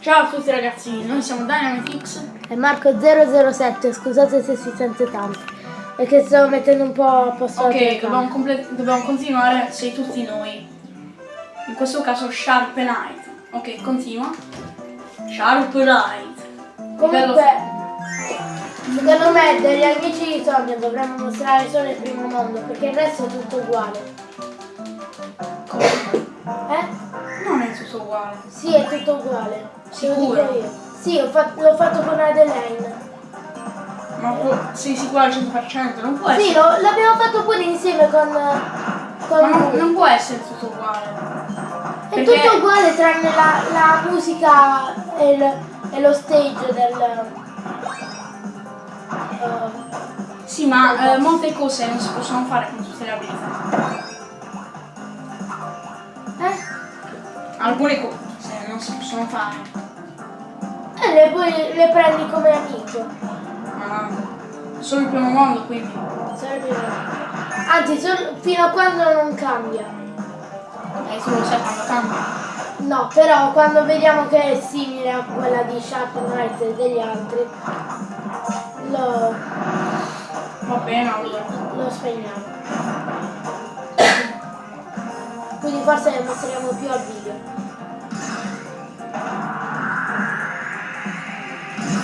Ciao a tutti ragazzi, noi siamo Dynamitix E Marco007, scusate se si sente tanto. È che stavo mettendo un po' a posto Ok, dobbiamo, dobbiamo continuare, sei tutti noi. In questo caso Sharpenite. Ok, continua. Sharpenite. Comunque, secondo me degli amici di Sonia dovremmo mostrare solo il primo mondo, perché il resto è tutto uguale. Eh? Non è tutto uguale. Sì, è tutto uguale. Sicuro? Sì, ho fatto- l'ho fatto con Adelaine. Ma può- sei sicuro al 100%? Non può Sì, essere. lo- l'abbiamo fatto pure insieme con, con Ma non, non può essere tutto uguale. È perché- tutto uguale tranne la, la musica e, il- e lo stage del... eh, Sì, ma eh, molte cose non si possono fare con tutte le abilità. Alcune cose non si possono fare. E le, poi le prendi come amico. Ma solo il primo mondo, quindi. Sarebbe- Anzi, solo- fino a quando non cambia. E tu lo sai quando cambia. No, però quando vediamo che è simile a quella di Sharp Knight e degli altri, lo, Va bene allora. lo spegniamo. Quindi forse ne mostriamo più al video.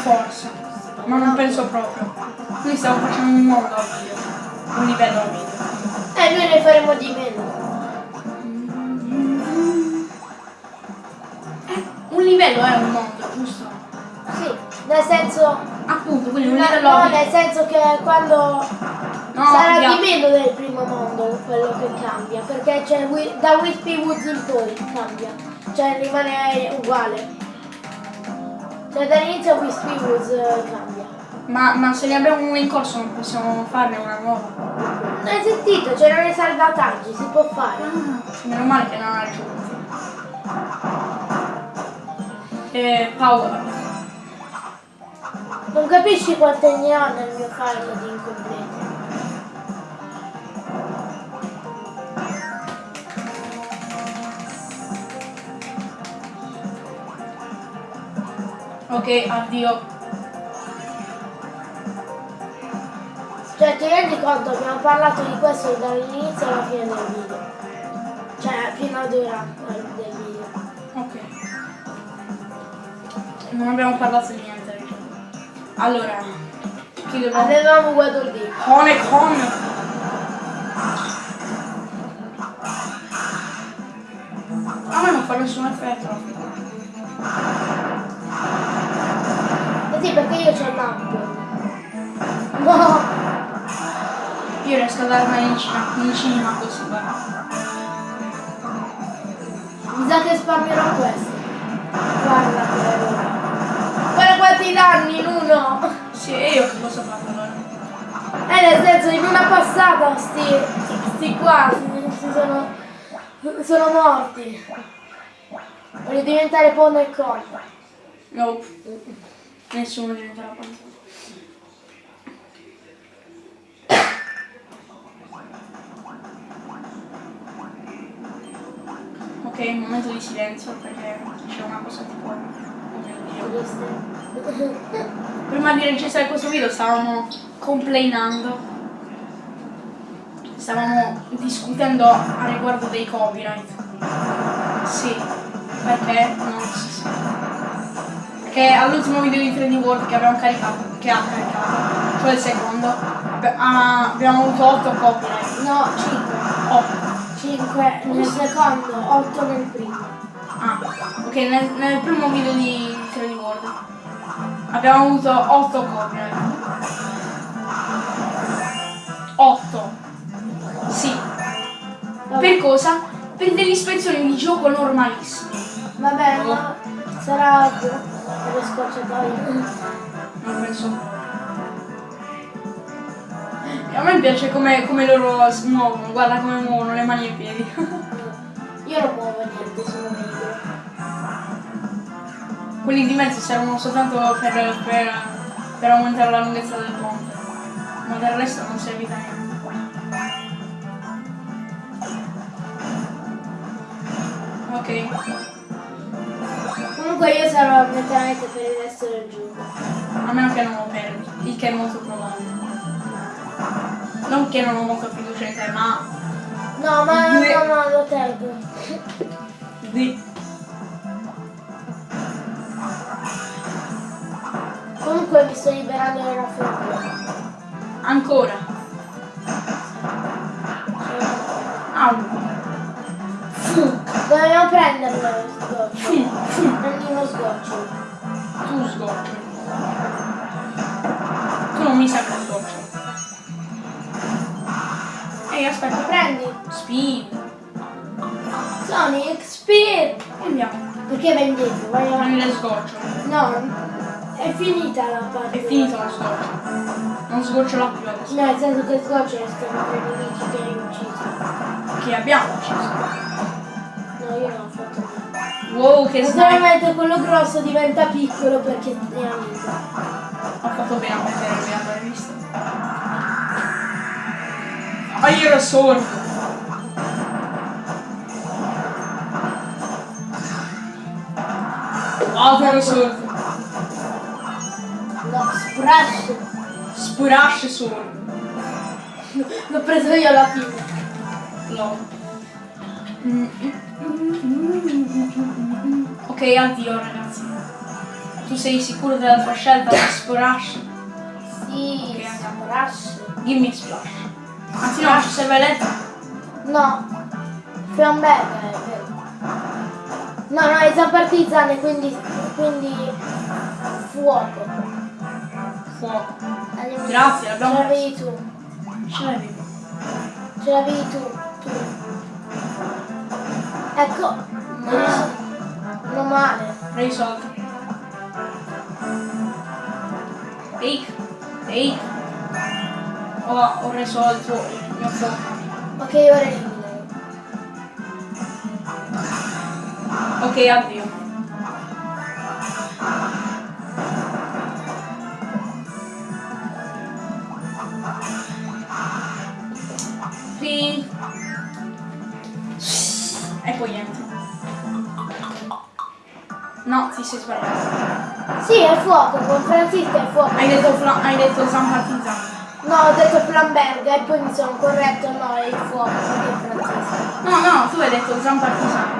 Forse. Ma non penso proprio. Noi stiamo facendo un mondo al video. Un livello al video. E noi ne faremo di meno. Un livello è un mondo, giusto? Sì, nel senso... Appunto, quindi un livello no, nel senso che quando No, sarà via. di meno del primo mondo quello che cambia, perché c'è da Wispy Woods in poi cambia, cioè rimane uguale. Cioè dall'inizio Wispy Woods eh, cambia. Ma, ma se ne abbiamo una in corso non possiamo farne una nuova. Non hai sentito? C'erano i salvataggi, si può fare. Meno male che non ha raggiunto. E power. Non capisci quante ne ho nel mio file di incompleti. Ok, addio. Cioè ti rendi conto, abbiamo parlato di questo dall'inizio alla fine del video. Cioè fino ad ora eh, del video. Ok. Non abbiamo parlato di niente. Allora, chi dobbiamo... Avevamo Waddle Dee. Cone con! A me non fa nessun effetto. Perché io c'ho l'app. No! Io riesco a darmela in cima, in cima così, guarda. Mi sa che spammerò questo. Guarda che Guarda quanti danni in uno! Sì, e io che cosa faccio allora? Eh nel senso in una passata sti, sti qua si, sono, sono morti. Voglio diventare Pone e Con. Nope. Nessuno diventerà quanto. Ok, un momento di silenzio perché c'è una cosa tipo. Oh. Prima di registrare questo video stavamo complainando. Stavamo discutendo a riguardo dei copyright. Sì, perché non si sa. Perché all'ultimo video di 3D World che abbiamo caricato, che ha caricato, cioè il secondo, ah, abbiamo avuto 8 copyright. No, 5. 8. 5 nel secondo, 8 nel primo. Ah, ok, nel, nel primo video di 3D World abbiamo avuto 8 copyright. 8. Sì. Per cosa? Per delle ispezioni di gioco normalissime. Vabbè, ma sarà per le scorciatoie. Non penso. A me piace come, come loro si muovono, guarda come muovono le mani e i piedi. Io non muovo niente, sono meglio. Quelli di mezzo servono soltanto per, per, per aumentare la lunghezza del ponte. Ma del resto non serve a niente. Ok. Comunque io sarò letteralmente per il resto del gioco. A meno che non lo perdi, il che è molto probabile. Non che non ho molta fiducia in te, ma No, ma Due. no, no, lo tengo. di Comunque mi sto liberando del raffreddore. ancora. Au. Dobbiamo prenderlo sgoccio. No, è finita la parte. È finito lo sgoccio. Non sgocciola più adesso. No, nel senso che sgoccio restano per i nemici che hai ucciso. Che abbiamo ucciso. No, io non ho fatto niente. Wow, che sniper. Naturalmente quello grosso diventa piccolo perché è amico. Ho fatto bene a mettere le altre riviste. Fire Sword! Fire Sword! No, Splash. Splash Sword! L'ho preso io alla fine. No. Ok, addio ragazzi. Tu sei sicuro della tua scelta di Splash? Sì, Ok, Splash. Dimmi Splash. Anzi no, ci serve letto. No, Flamberga è vero. No, no, è Zampartizzane, quindi, quindi fuoco. Fuoco. Andiamo- Grazie, l'abbiamo- Ce l'avevi tu, Ce l'avevi? ce l'avevi tu, tu. Ecco, no, non male. Risolto. Ehi, ehi. Ho, ho risolto il mio fuoco. Ok, ora Ok, addio. Sì. E poi niente. No, ti sei sbagliato. Sì, è fuoco, con Francisca è fuoco. Hai detto, fla- hai detto San Partizano. No, ho detto Flamberga e poi mi sono corretto, no, è il fuoco, perché è Francisca. No, no, tu hai detto San Partizano.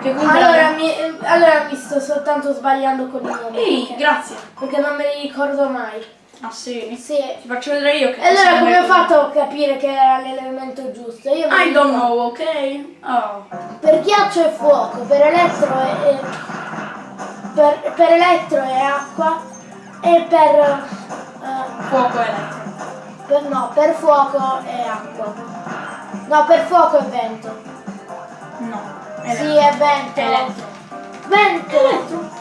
Che Allora mi, allora mi sto soltanto sbagliando con i nomi. Ehi, perché- grazie. Perché non me li ricordo mai. Ah sì. Sì. Ti faccio vedere io che E allora come ho fatto a capire che era l'elemento giusto? Io I don't know, ok? Oh. Per ghiaccio è fuoco, per elettro è, è- per, per elettro è acqua e per, eh, Fuoco elettro. per- no, per fuoco è acqua. No, per fuoco è vento. No. Sì, è. Elettro. Vento.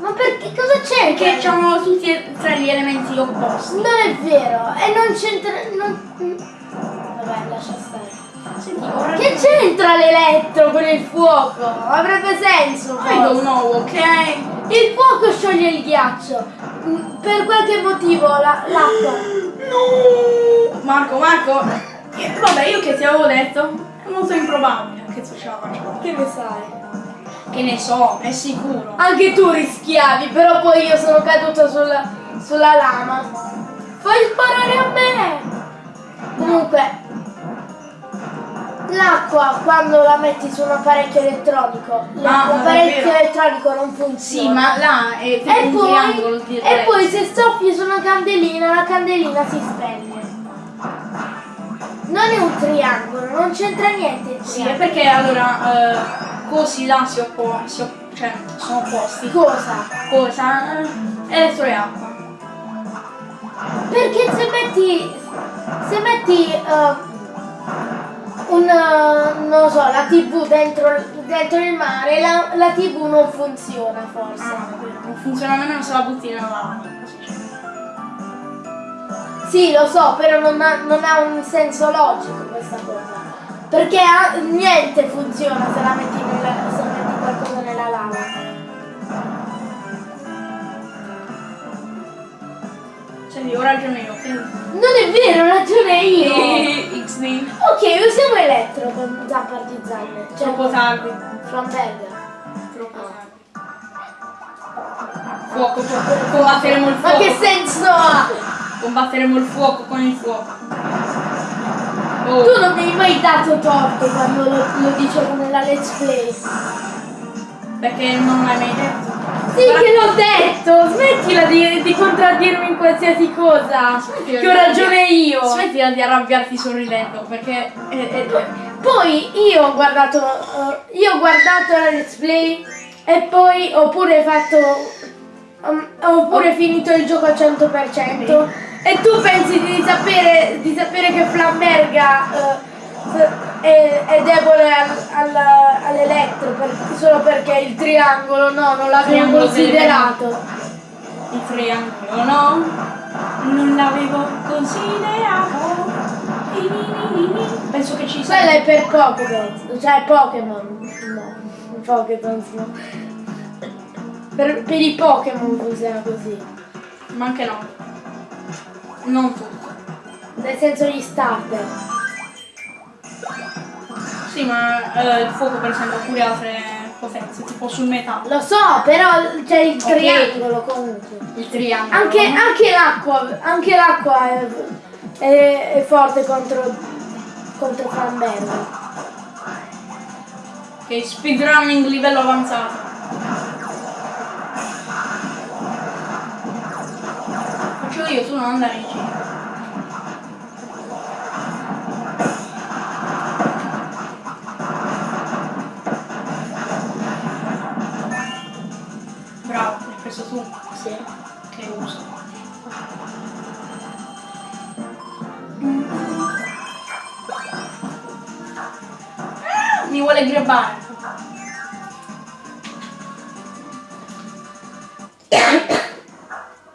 Ma perché cosa c'è? Perché hanno tutti e tre gli elementi opposti. Non è vero, e non c'entra. Non... Vabbè, lascia stare. Senti. Che c'entra l'elettro con il fuoco? Avrebbe senso. I don't know, ok? Il fuoco scioglie il ghiaccio. Mm, Per qualche motivo la- l'acqua. No! Marco, Marco! eh, Vabbè, io che ti avevo detto, è molto improbabile che tu ce la. Che ne sai? Che ne so, è sicuro. Anche tu rischiavi, però poi io sono caduto sulla, sulla lama. Fai sparare a me! Comunque, l'acqua quando la metti su un apparecchio elettronico, Ah, l'apparecchio vero. elettronico non funziona. Sì, ma là è E poi, e poi se soffi su una candelina, la candelina si spegne. Non è un triangolo, non c'entra niente il Sì, è triangolo. perché allora eh, cosi là si oppo- si op- cioè sono opposti. Cosa? Cosa? Eh, elettro e acqua. Perché se metti se metti eh, un eh, non lo so, la tv dentro, dentro il mare, la, la tv non funziona forse. Ah, non funziona nemmeno se la butti nella lava. Sì, lo so, però non ha, non ha un senso logico questa cosa. Perché ha- niente funziona se la metti nella, se metti qualcosa nella lava. Senti, ho ragione io? Non è vero, ho ragione io. XD. Ok, usiamo elettro con zampa di zanne. Cioè Troppo tardi. Flamberga. Troppo tardi. fuoco, combatteremo il Ma fuoco. che senso ha? Combatteremo il fuoco con il fuoco. Oh, Tu non mi hai mai dato torto quando lo, lo dicevo nella let's play. perché non l'hai mai detto. Sì che l'ho detto! Smettila di, di contraddirmi in qualsiasi cosa! Smettila Che ho di- ragione io! Smettila di arrabbiarti sorridendo perché è, è- Poi io ho guardato. eh, io ho guardato la let's play e poi ho pure fatto. Um, ho pure finito il gioco al 100%. E tu pensi di sapere, di sapere che Flamberga eh, è, è debole al- al- all'elettro per- solo perché il triangolo no, non l'avevo considerato. il triangolo no? Non l'avevo considerato. Penso che ci sia. Quella è per Pokémon, cioè Pokémon. No, Pokémon no. Per, per i Pokémon funziona così. Ma anche no. Non tutto. Nel senso gli starter. Sì, ma eh, il fuoco per esempio ha pure altre potenze, tipo sul metallo. Lo so, però c'è il Ok. triangolo comunque. Il triangolo. Anche, l'acqua, anche l'acqua è, è- è forte contro, contro Flamberga. Ok, speedrunning livello avanzato. Io, tu non andare in giro. Bravo, l'hai preso tu. Sì. Che uso. Mi vuole grabbare.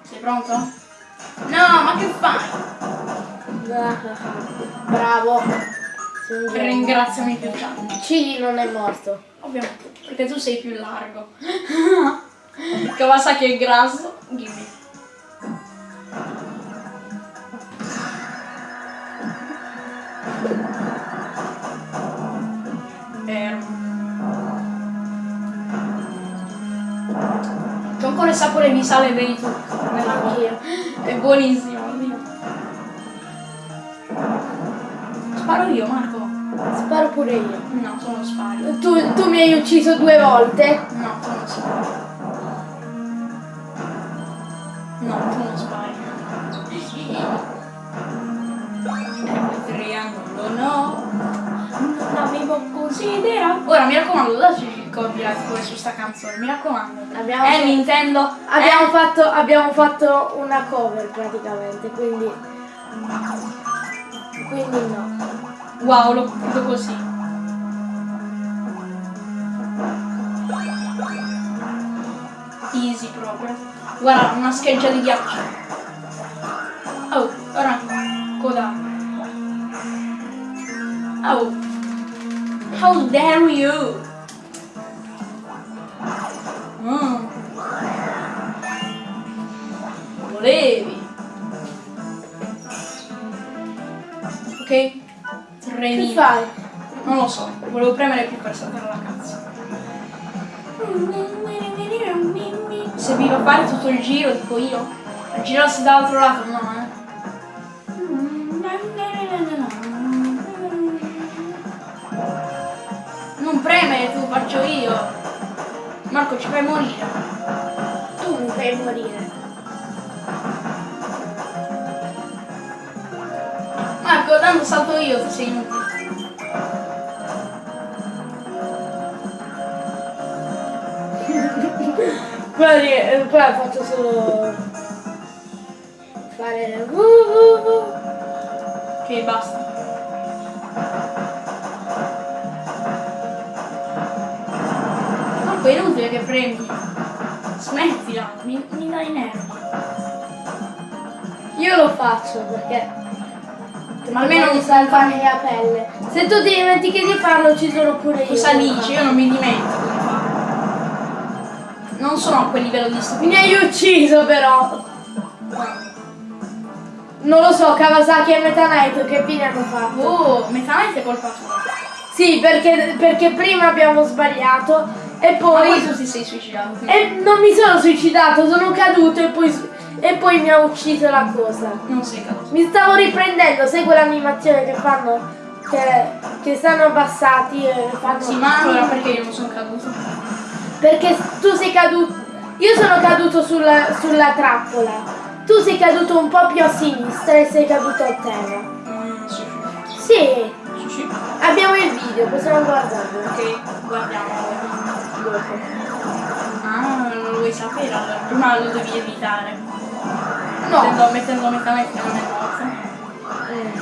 Sei pronto? No, ma che fai? Bravo. Ringraziami più tardi. Cili non è morto. Ovviamente, perché tu sei più largo. Kawasaki è grasso. Fermo. C'ho ancora il sapore di sale vedi tu nella bocca. È buonissimo, oddio. Sparo io, Marco. Sparo pure io. No, tu non spari. Tu, tu mi hai ucciso due volte. No, tu non spari. No, tu non spari. Triangolo no. Non l'avevo considerato. Ora mi raccomando, dateci copyright pure su sta canzone, mi raccomando. Abbiamo eh, fatto- Nintendo. Abbiamo, eh. fatto, abbiamo fatto una cover praticamente, quindi. Quindi no. Wow, lo vedo così. Easy proprio. Guarda, una scheggia di ghiaccio. Oh, ora coda. Oh. How dare you? Fai? Non lo so, volevo premere più per saltare la cazzo. Se vi va fare tutto il giro, dico io. Girarsi dall'altro lato, no, eh. Non premere tu, faccio io. Marco, ci fai morire. Tu mi fai morire. Marco, tanto salto io, tu sei inutile. Ri- eh, qua faccio solo. fare. uh, uh, uh. Ok, basta. Marco, è inutile che premi. Smettila, mi, mi dai nervi. Io lo faccio perché. Ma almeno mi non salvare la pelle. Se tu ti dimentichi di farlo ci sono pure io. Cosa dici? Io non mi dimentico. Non sono a quel livello di Mi stupidità. hai ucciso però. Non lo so, Kawasaki e Meta Knight che fine hanno fatto? Oh, metamente è colpa tua. Sì, perché, perché prima abbiamo sbagliato E Ma poi... poi tu ti sei suicidato. E non mi sono suicidato, sono caduto e poi, e poi mi ha ucciso la cosa. Non sei caduto. Mi stavo riprendendo, sai quell'animazione che fanno? Che, che stanno abbassati e fanno. Sì, ma allora perché io non sono caduto? Perché tu sei caduto. Io sono caduto sulla, sulla trappola. Tu sei caduto un po' più a sinistra e sei caduto a terra. Mm, sì, Sì, sì, sì. abbiamo il video, possiamo guardarlo. Ok, guardiamo. Dopo. Ah, non lo vuoi sapere allora. Prima lo devi evitare. No. Mettendo, mettendo metamente nelle cose. Mm.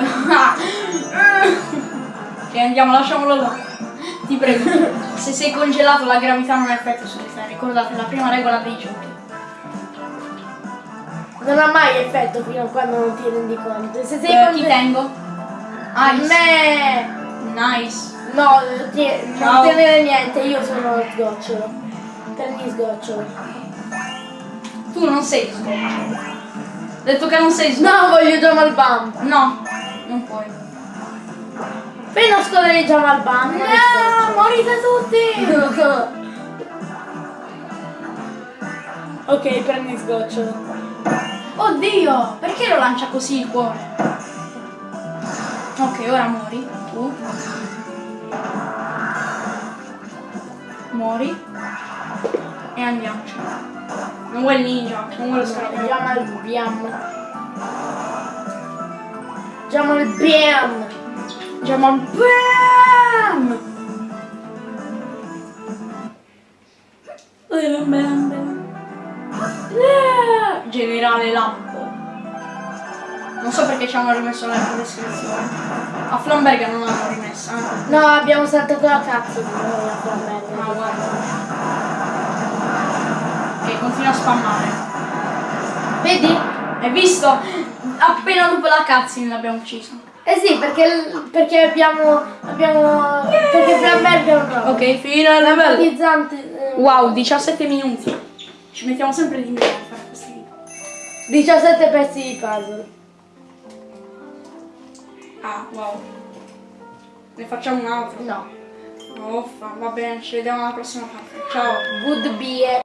ok, andiamo, lasciamolo là. Ti prego. Se sei congelato la gravità non ha effetto su di te. Ricordate la prima regola dei giochi. Non ha mai effetto fino a quando non ti rendi conto. Se sei Eh, con ti tengo? Ice. Me. Nice. No, ti- non tenere niente, io sono sgocciolo. Prendi sgocciolo. Tu non sei sgocciolo. Detto che non sei sgocciolo. No, voglio Jamal Bam. No, non puoi. Jamal Bam. non è No, morite tutti! ok, prendi sgocciolo. Oddio, perché lo lancia così il cuore? Ok, ora muori. Tu. Muori. E andiamoci. Non vuoi il ninja, non vuoi lo scarabeo. Jamal Biam. Jamal Biam. Jamal Bam! Generale Lampo. Non so perché ci hanno rimesso la descrizione. A Flamberga non l'hanno rimessa. eh. No, abbiamo saltato la cazzo di noi a Ma Flamberg. guarda. Ok, continua a spammare. Vedi? Hai visto? Appena dopo la cutscene l'abbiamo ucciso. Eh sì, perché, perché abbiamo. abbiamo. perché è un robo. Ok, fino al livello. Empatizzante. eh, Wow, 17 minuti. Ci mettiamo sempre di meno a fare questi video. 17 pezzi di puzzle. Ah, wow. Ne facciamo un altro? No. Uffa, va bene, ci vediamo alla prossima parte. Ciao. Good beer.